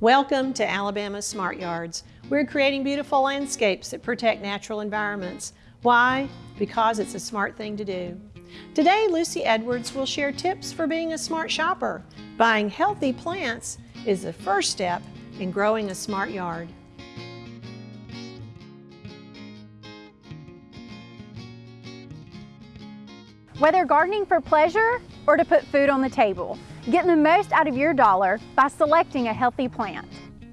Welcome to Alabama Smart Yards. We're creating beautiful landscapes that protect natural environments. Why? Because it's a smart thing to do. Today, Lucy Edwards will share tips for being a smart shopper. Buying healthy plants is the first step in growing a smart yard. Whether gardening for pleasure or to put food on the table, get the most out of your dollar by selecting a healthy plant.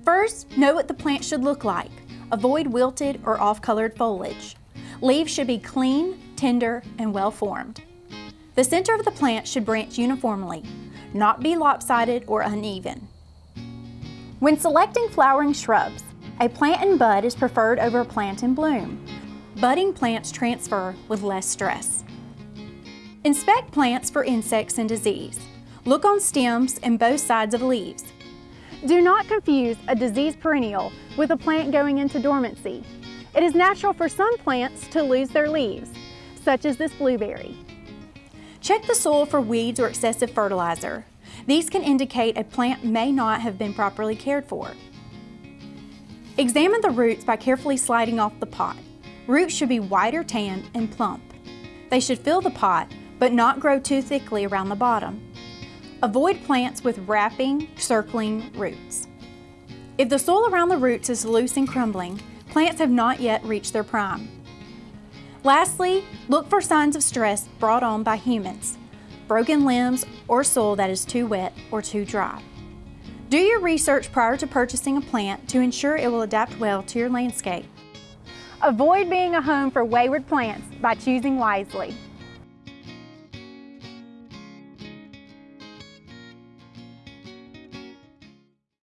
First, know what the plant should look like. Avoid wilted or off-colored foliage. Leaves should be clean, tender, and well-formed. The center of the plant should branch uniformly, not be lopsided or uneven. When selecting flowering shrubs, a plant in bud is preferred over a plant in bloom. Budding plants transfer with less stress. Inspect plants for insects and disease. Look on stems and both sides of leaves. Do not confuse a diseased perennial with a plant going into dormancy. It is natural for some plants to lose their leaves, such as this blueberry. Check the soil for weeds or excessive fertilizer. These can indicate a plant may not have been properly cared for. Examine the roots by carefully sliding off the pot. Roots should be white or tan and plump. They should fill the pot but not grow too thickly around the bottom. Avoid plants with wrapping, circling roots. If the soil around the roots is loose and crumbling, plants have not yet reached their prime. Lastly, look for signs of stress brought on by humans, broken limbs, or soil that is too wet or too dry. Do your research prior to purchasing a plant to ensure it will adapt well to your landscape. Avoid being a home for wayward plants by choosing wisely.